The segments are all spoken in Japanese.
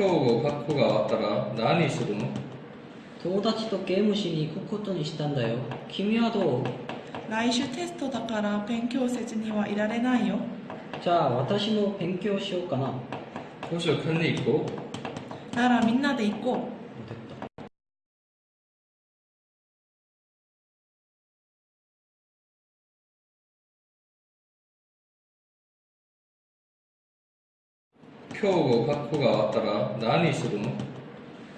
今日学校が終わったら何するの？友達とゲームしに行くことにしたんだよ。君はどう？来週テストだから勉強せずにはいられないよ。じゃあ私も勉強しようかな。図書館に行こう。ならみんなで行こ今日学校が終わったら何するの？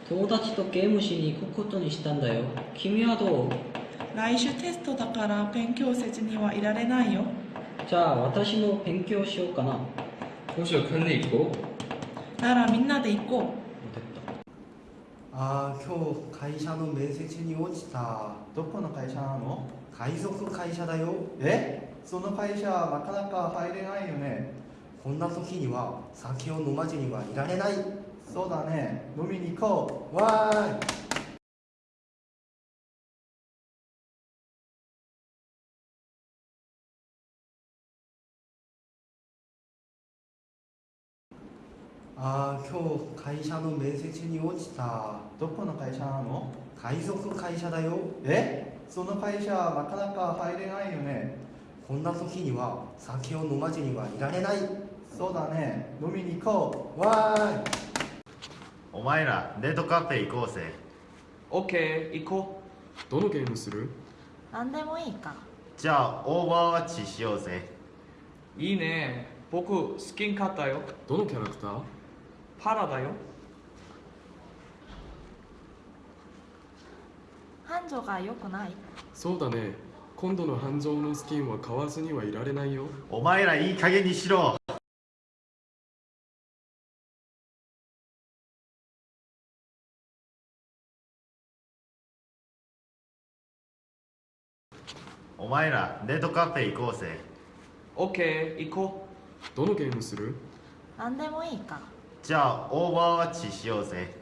友達とゲームしに行くことにしたんだよ。君はどう？う来週テストだから勉強せずにはいられないよ。じゃあ私も勉強しようかな。図書館に行こう。ならみんなで行こあー今日会社の面接に落ちた。どこの会社なの？海賊会社だよ。え？その会社なかなか入れないよねこんな時には酒を飲まずにはいられない。そうだね。飲みに行こわーい。あー今日会社の面接に落ちた。うどこの会社なの？海賊会社だよ。え？その会社なかなか入れないよね。こんな時には酒を飲まずにはいられないそうだね。飲みに行こわーい。お前らデートカフェ行こうぜ。オッケー行こどのゲームする？何でもいいか。じゃあオーバーワッチしようぜ。ういいね。僕スキン買ったよ。どのキャラクター？パラだよ。繁盛が良くない？そうだね。今度の繁盛のスキンは買わずにはいられないよ。お前らいい加減にしろお前らデートカフェ行こうぜ。オッケー行こどのゲームする？何でもいいか。じゃあオーバーワッチしようぜ。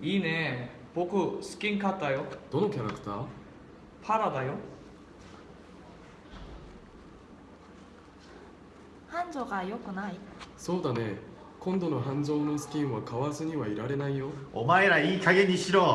ういいね。僕スキン買ったよ。どのキャラクター？パラだよ。繁盛が良くない？そうだね。今度の繁盛のスキンは買わずにはいられないよ。お前らいい加減にしろ